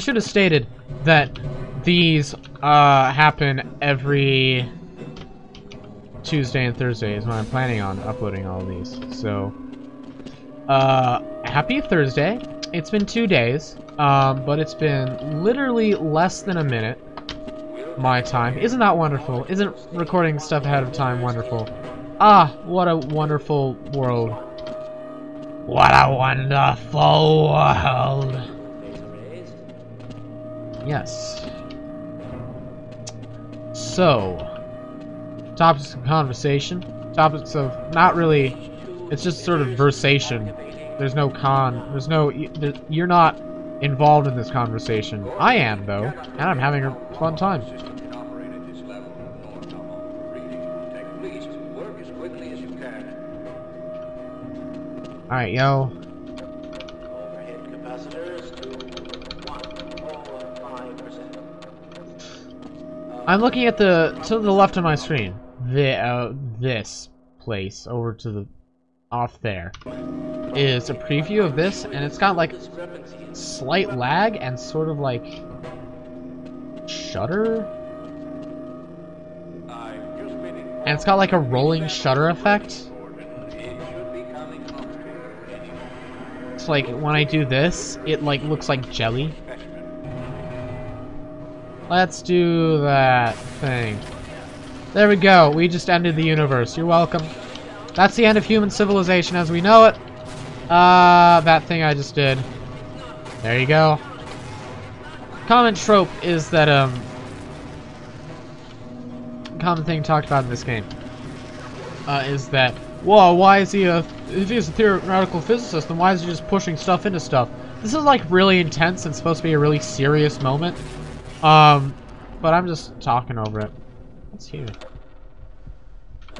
should have stated that these uh, happen every Tuesday and Thursday is when I'm planning on uploading all these. So, uh, happy Thursday. It's been two days, um, but it's been literally less than a minute. My time. Isn't that wonderful? Isn't recording stuff ahead of time wonderful? Ah, what a wonderful world. What a wonderful world. Yes. So, topics of conversation. Topics of not really. It's just sort of versation. There's no con. There's no. You're not involved in this conversation. I am though, and I'm having a fun time. Alright, yo. I'm looking at the to the left of my screen. The uh, this place over to the off there is a preview of this, and it's got like slight lag and sort of like shutter. And it's got like a rolling shutter effect. It's like when I do this, it like looks like jelly. Let's do that thing. There we go. We just ended the universe. You're welcome. That's the end of human civilization as we know it. Uh, that thing I just did. There you go. Common trope is that, um... Common thing talked about in this game. Uh, is that, whoa, why is he a... If he's a theoretical physicist, then why is he just pushing stuff into stuff? This is, like, really intense and supposed to be a really serious moment. Um, but I'm just talking over it. What's here?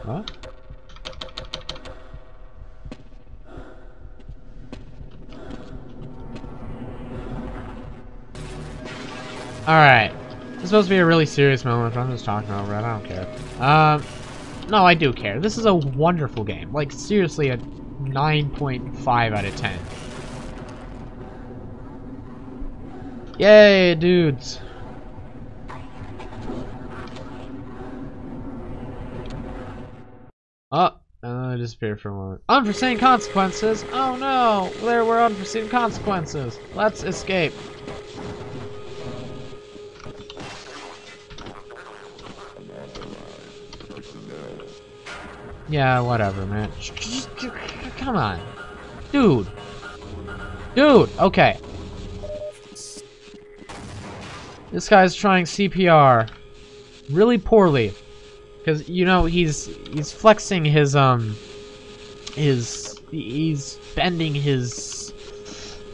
What? Alright. This is supposed to be a really serious moment, but I'm just talking over it. I don't care. Um, no, I do care. This is a wonderful game. Like, seriously, a 9.5 out of 10. Yay, dudes. Oh, disappeared for a moment. Unforeseen consequences? Oh no! There were unforeseen consequences. Let's escape. Yeah, whatever, man. Come on. Dude. Dude, okay. This guy's trying CPR. Really poorly. Because, you know, he's he's flexing his, um, his, he's bending his,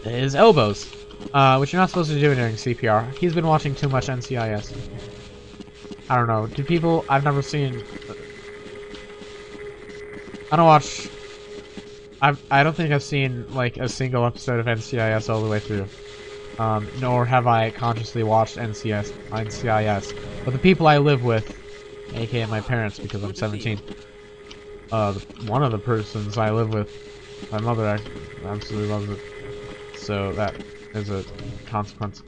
his elbows. Uh, which you're not supposed to do during CPR. He's been watching too much NCIS. I don't know. Do people, I've never seen, I don't watch, I've, I don't think I've seen, like, a single episode of NCIS all the way through. Um, nor have I consciously watched NCIS, NCIS. But the people I live with aka my parents because I'm 17. Uh, one of the persons I live with, my mother absolutely loves it. So that is a consequence.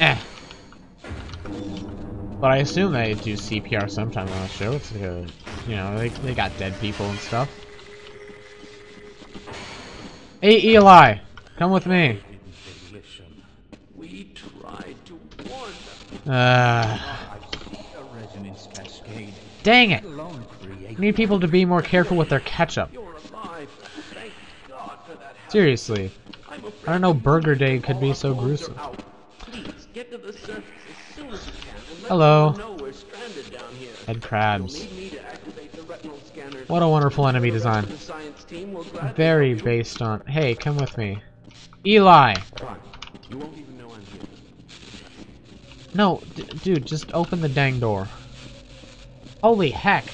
Eh. But I assume they do CPR sometime on the show. It's like a, you know, they, they got dead people and stuff. Hey, Eli! Come with me. Uh... Dang it! Need people to be more careful with their ketchup. Seriously. I don't know Burger Day could be so gruesome. Hello. Head crabs. What a wonderful enemy design. Very based on... Hey, come with me. Eli! No, dude, just open the dang door. Holy heck.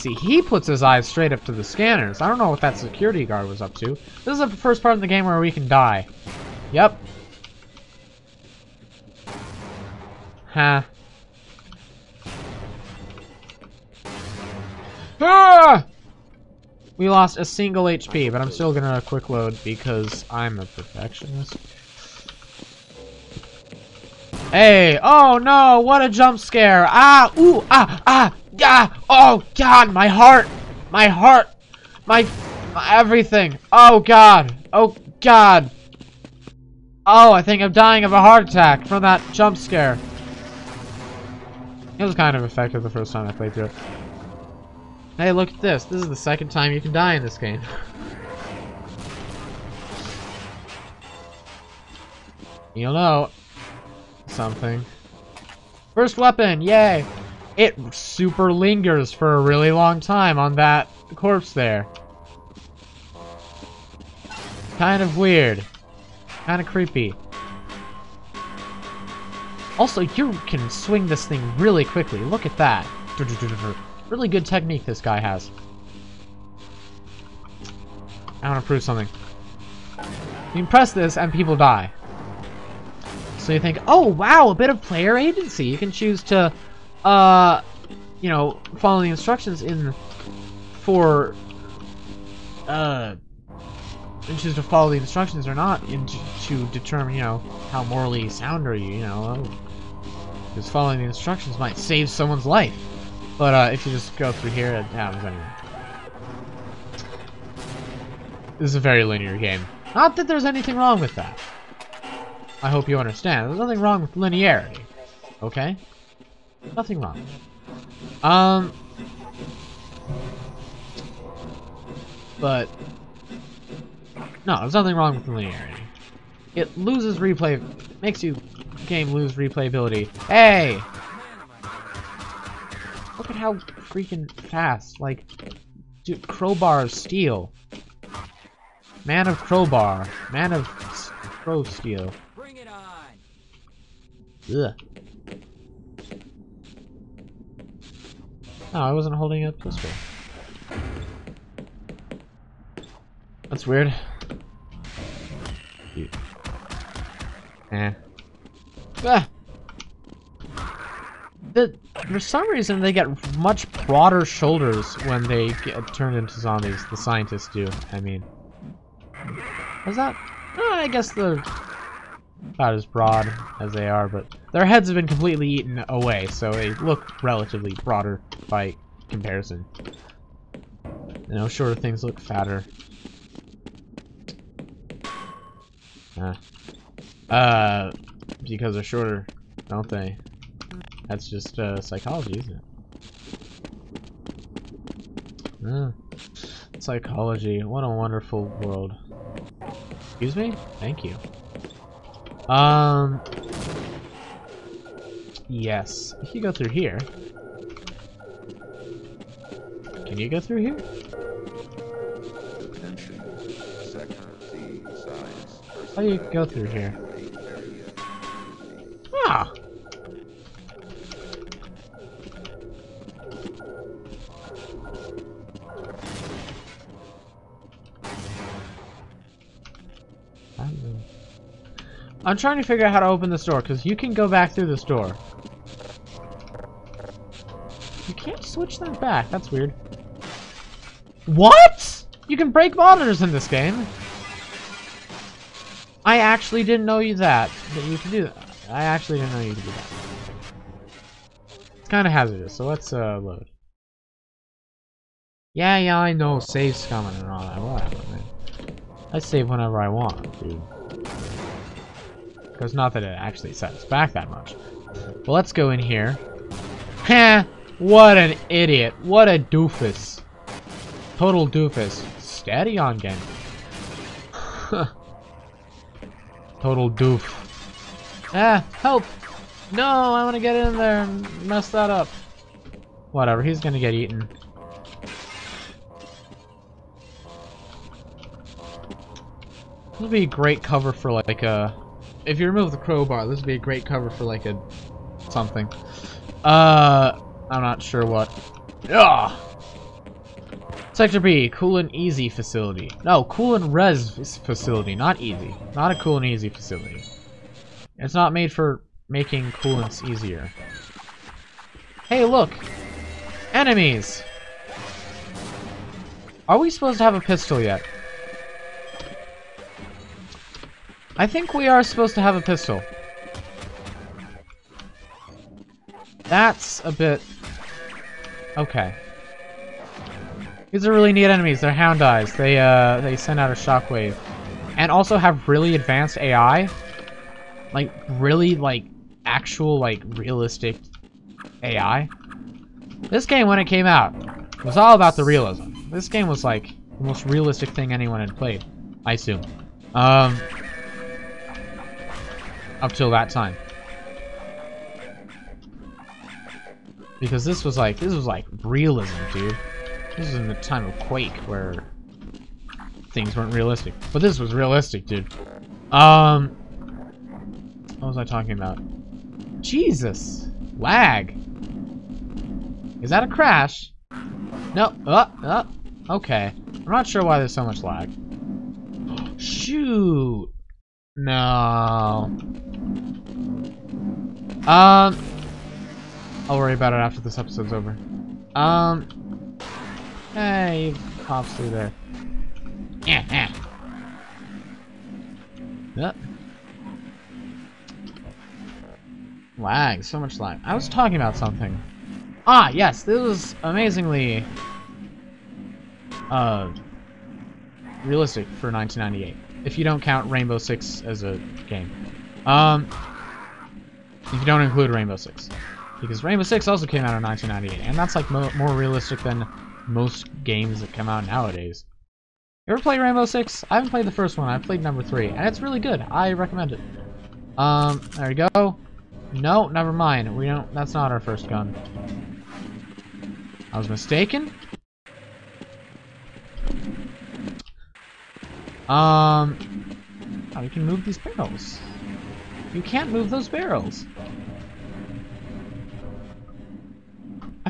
See, he puts his eyes straight up to the scanners. I don't know what that security guard was up to. This is the first part of the game where we can die. Yep. Huh. Ah! We lost a single HP, but I'm still gonna quick load because I'm a perfectionist. Hey! Oh no! What a jump scare! Ah! Ooh! Ah! Ah! Yeah! Oh God! My heart! My heart! My, my everything! Oh God! Oh God! Oh, I think I'm dying of a heart attack from that jump scare. It was kind of effective the first time I played through it. Hey, look at this. This is the second time you can die in this game. You'll know something. First weapon, yay! It super lingers for a really long time on that corpse there. Kind of weird. Kind of creepy. Also, you can swing this thing really quickly. Look at that. Really good technique this guy has. I want to prove something. You press this and people die. So you think, oh wow, a bit of player agency. You can choose to, uh, you know, follow the instructions in for, uh, choose to follow the instructions or not in to determine, you know, how morally sound are you, you know. Because following the instructions might save someone's life. But uh, if you just go through here, it happens anyway. This is a very linear game. Not that there's anything wrong with that. I hope you understand. There's nothing wrong with linearity. Okay? Nothing wrong. Um... But... No, there's nothing wrong with linearity. It loses replay... Makes you game lose replayability. Hey! Look at how freaking fast. Like, dude, crowbar of steel. Man of crowbar. Man of crow steel. Bring it on. Ugh. No, I wasn't holding up this way. That's weird. Eh. Ah! The, for some reason, they get much broader shoulders when they get turned into zombies. The scientists do, I mean. Is that... Uh, I guess they're about as broad as they are, but their heads have been completely eaten away, so they look relatively broader by comparison. You know, shorter things look fatter. Uh, uh because they're shorter, don't they? That's just uh, psychology, isn't it? Uh, psychology. What a wonderful world. Excuse me? Thank you. Um. Yes. If you go through here. Can you go through here? How do you go through here? Ah! I'm trying to figure out how to open this door, because you can go back through this door. Switch that back. That's weird. What? You can break monitors in this game. I actually didn't know you that. That you can do that. I actually didn't know you could do that. It's kind of hazardous, so let's uh, load. Yeah, yeah, I know. Save's coming and all that. Whatever, man. I save whenever I want, dude. Because not that it actually sets back that much. But let's go in here. Heh! What an idiot. What a doofus. Total doofus. Steady on game. Total doof. Ah, help! No, I want to get in there and mess that up. Whatever, he's gonna get eaten. This would be a great cover for like a if you remove the crowbar, this would be a great cover for like a something. Uh, I'm not sure what. Ugh. Sector B, cool and easy facility. No, cool and res facility, not easy. Not a cool and easy facility. It's not made for making coolants easier. Hey, look! Enemies! Are we supposed to have a pistol yet? I think we are supposed to have a pistol. That's a bit... Okay. These are really neat enemies. They're Houndeyes. They, uh, they send out a shockwave. And also have really advanced AI. Like, really, like, actual, like, realistic AI. This game, when it came out, was all about the realism. This game was, like, the most realistic thing anyone had played. I assume. Um... Up till that time. Because this was like, this was like realism, dude. This was in the time of Quake, where things weren't realistic. But this was realistic, dude. Um, what was I talking about? Jesus! Lag! Is that a crash? No, uh, uh, okay. I'm not sure why there's so much lag. Shoot! No. Um, I'll worry about it after this episode's over. Um, hey, pops through there. Yep. Lag, so much lag. I was talking about something. Ah, yes, this was amazingly uh realistic for 1998. If you don't count Rainbow Six as a game. Um, if you don't include Rainbow Six. Because Rainbow Six also came out in 1998, and that's like mo more realistic than most games that come out nowadays. You ever play Rainbow Six? I haven't played the first one. I've played number three, and it's really good. I recommend it. Um, there we go. No, never mind. We don't. That's not our first gun. I was mistaken. Um, oh, you can move these barrels. You can't move those barrels.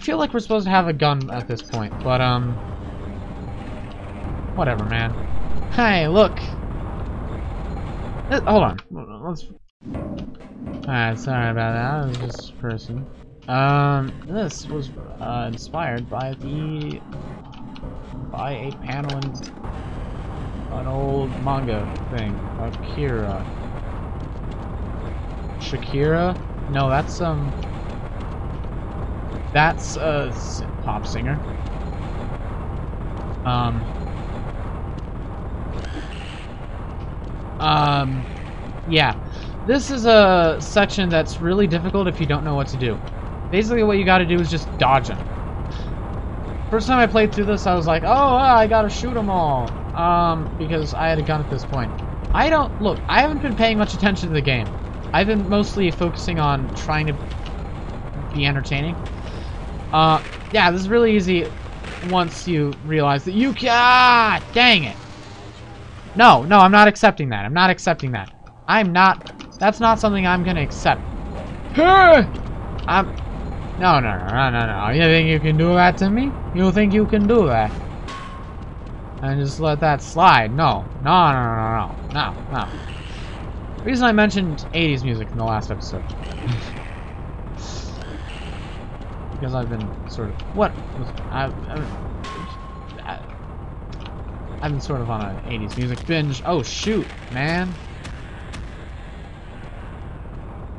I feel like we're supposed to have a gun at this point, but, um... Whatever, man. Hey, look! Hold on. Let's... Alright, sorry about that. Was a person. Um, this was, uh, inspired by the... by a panel in an old manga thing. Akira. Shakira? No, that's, um... That's a pop singer. Um. Um. Yeah. This is a section that's really difficult if you don't know what to do. Basically, what you gotta do is just dodge them. First time I played through this, I was like, oh, I gotta shoot them all. Um, because I had a gun at this point. I don't, look, I haven't been paying much attention to the game. I've been mostly focusing on trying to be entertaining. Uh, yeah, this is really easy once you realize that you can- ah, dang it. No, no, I'm not accepting that. I'm not accepting that. I'm not, that's not something I'm gonna accept. I'm, no, no, no, no, no, You think you can do that to me? You think you can do that? And just let that slide? No, no, no, no, no, no, no. The reason I mentioned 80s music in the last episode. because I've been sort of what I, I, I've been sort of on an 80s music binge. Oh shoot, man.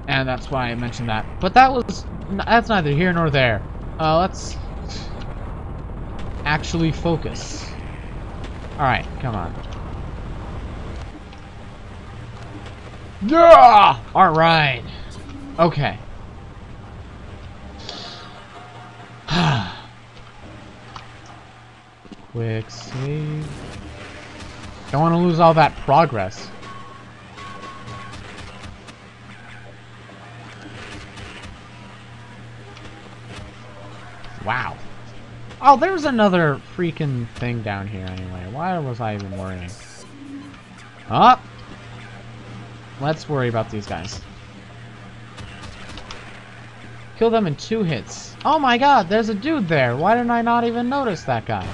And that's why I mentioned that. But that was that's neither here nor there. Uh, let's actually focus. All right, come on. Yeah! All right. Okay. Quick save. Don't want to lose all that progress. Wow. Oh, there's another freaking thing down here anyway. Why was I even worrying? Up. Let's worry about these guys. Kill them in two hits. Oh my god, there's a dude there. Why didn't I not even notice that guy?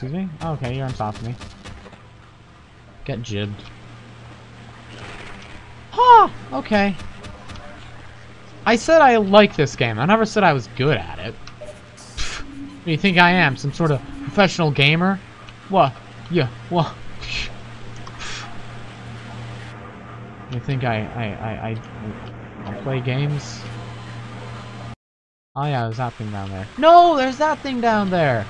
Excuse me? Oh, okay, you're on top of me. Get gibbed. Huh! Okay. I said I like this game. I never said I was good at it. do you think I am? Some sort of professional gamer? What? Yeah, what? You think I, I, I, I, I play games? Oh yeah, there's that thing down there. No, there's that thing down there!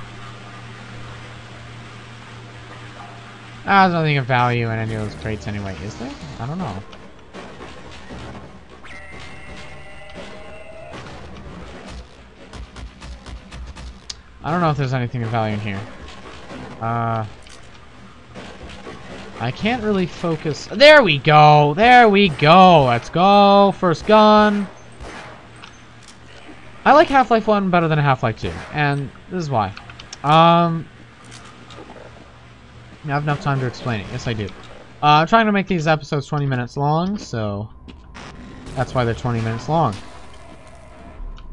Ah, there's nothing of value in any of those crates anyway, is there? I don't know. I don't know if there's anything of value in here. Uh... I can't really focus. There we go. There we go. Let's go. First gun. I like Half-Life 1 better than Half-Life 2. And this is why. Um, I have enough time to explain it. Yes, I do. Uh, I'm trying to make these episodes 20 minutes long, so that's why they're 20 minutes long.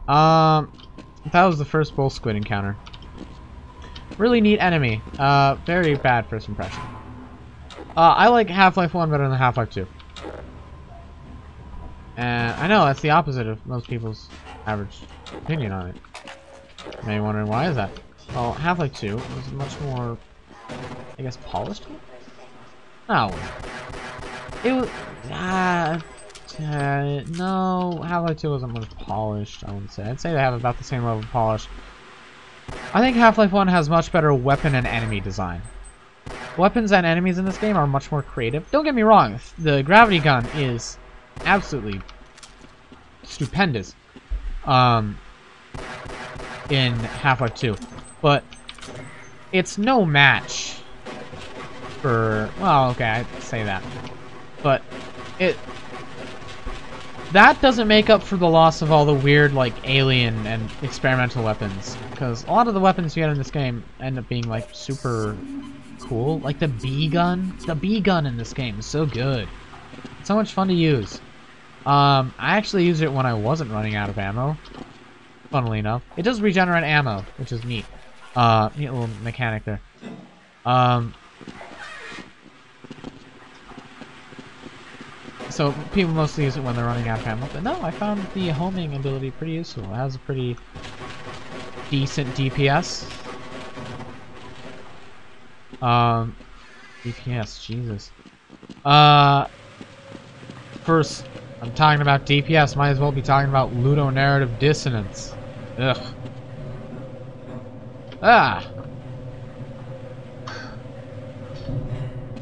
Um, that was the first bull squid encounter. Really neat enemy. Uh, very bad first impression. Uh, I like Half-Life 1 better than Half-Life 2. And I know that's the opposite of most people's average opinion on it. You may be wondering why is that? Well, Half-Life 2 was much more, I guess, polished? No. It was, ah, uh, no, Half-Life 2 wasn't much polished, I wouldn't say. I'd say they have about the same level of polish. I think Half-Life 1 has much better weapon and enemy design. Weapons and enemies in this game are much more creative. Don't get me wrong, the gravity gun is absolutely stupendous um, in Half-Life 2. But it's no match for... Well, okay, I say that. But it... That doesn't make up for the loss of all the weird, like, alien and experimental weapons. Because a lot of the weapons you get in this game end up being, like, super cool. Like the B gun. The B gun in this game is so good. It's so much fun to use. Um, I actually used it when I wasn't running out of ammo. Funnily enough. It does regenerate ammo, which is neat. Uh, neat little mechanic there. Um, so people mostly use it when they're running out of ammo. But no, I found the homing ability pretty useful. It has a pretty decent DPS. Um, DPS, Jesus. Uh, first, I'm talking about DPS. Might as well be talking about ludonarrative dissonance. Ugh. Ah.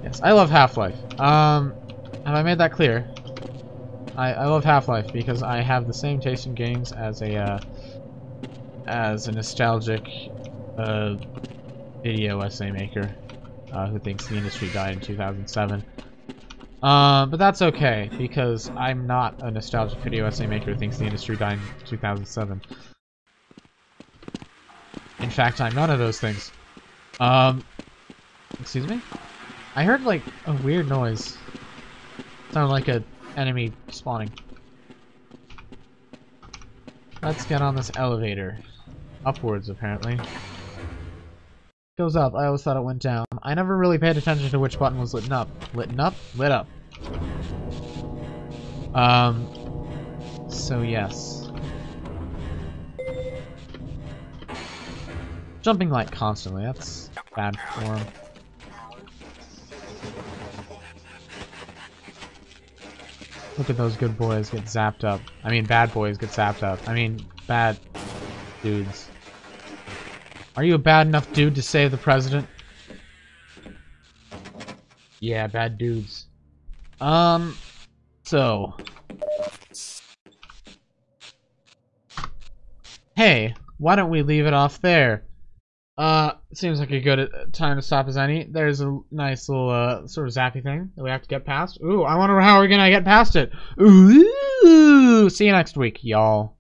Yes, I love Half-Life. Um, have I made that clear? I, I love Half-Life because I have the same taste in games as a, uh, as a nostalgic, uh, video essay maker uh, who thinks the industry died in 2007. Um, but that's okay, because I'm not a nostalgic video essay maker who thinks the industry died in 2007. In fact, I'm none of those things. Um, excuse me? I heard, like, a weird noise. Sounded like a enemy spawning. Let's get on this elevator. Upwards, apparently goes up. I always thought it went down. I never really paid attention to which button was lit up. Lit up? Lit up. Um, so yes. Jumping like constantly, that's bad form. Look at those good boys get zapped up. I mean, bad boys get zapped up. I mean, bad dudes. Are you a bad enough dude to save the president? Yeah, bad dudes. Um, so. Hey, why don't we leave it off there? Uh, seems like a good uh, time to stop as any. There's a nice little, uh, sort of zappy thing that we have to get past. Ooh, I wonder how we're gonna get past it. Ooh, see you next week, y'all.